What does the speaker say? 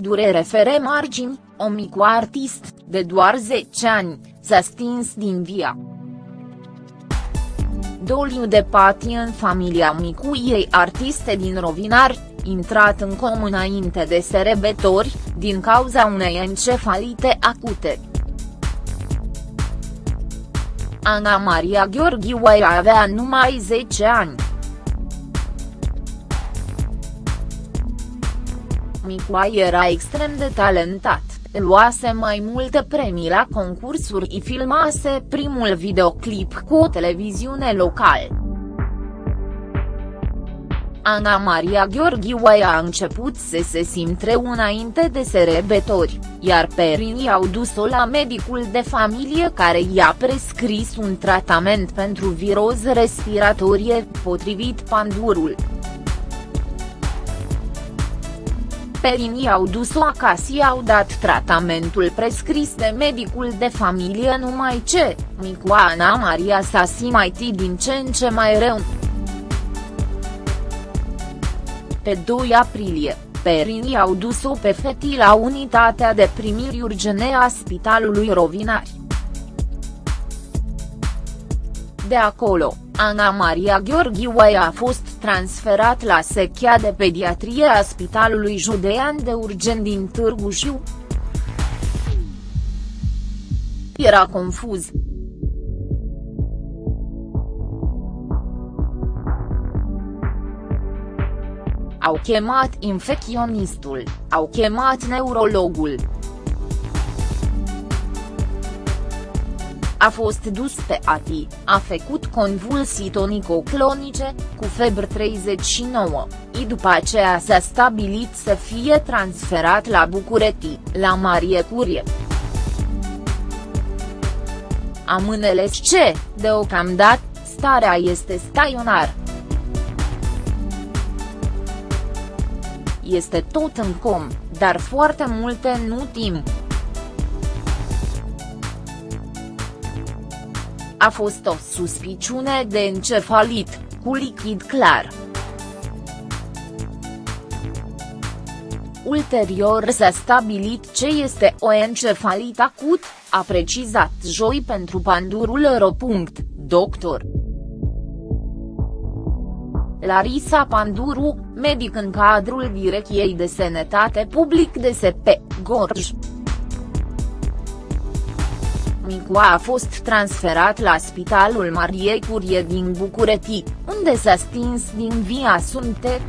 durere fere margini, o micu artist, de doar 10 ani, s-a stins din via. Doliu de patie în familia micuiei artiste din Rovinar, intrat în comun înainte de serebători, din cauza unei encefalite acute. Ana Maria Gheorghiu avea numai 10 ani. Micoa era extrem de talentat, luase mai multe premii la concursuri și filmase primul videoclip cu o televiziune locală. Ana Maria Gheorghiu a început să se simtre înainte de serebători, iar perinii au dus-o la medicul de familie care i-a prescris un tratament pentru viroză respiratorie, potrivit Pandurul. Perinii au dus-o acasă și au dat tratamentul prescris de medicul de familie numai ce, micu Ana Maria s-a simțit din ce în ce mai rău. Pe 2 aprilie, perinii au dus-o pe fetii la unitatea de primiri urgene a Spitalului Rovinari. De acolo, Ana Maria Gheorghiu a fost transferat la sechia de pediatrie a Spitalului Judean de Urgent din Târgu Jiu. Era confuz. Au chemat infecționistul, au chemat neurologul. A fost dus pe ATI, a făcut convulsii tonico-clonice, cu febră 39, și după aceea s-a stabilit să fie transferat la București, la Marie Curie. Am înțeles ce, deocamdată, starea este staionar. este tot în com, dar foarte multe nu timp. A fost o suspiciune de încefalit, cu lichid clar. Ulterior s-a stabilit ce este o encefalit acut, a precizat joi pentru Pandurul Ro. Doctor. Larisa Panduru, medic în cadrul Direcției de Sănătate Public de SP, Gorj. Micu a fost transferat la Spitalul Mariei Curie din București, unde s-a stins din via sunte.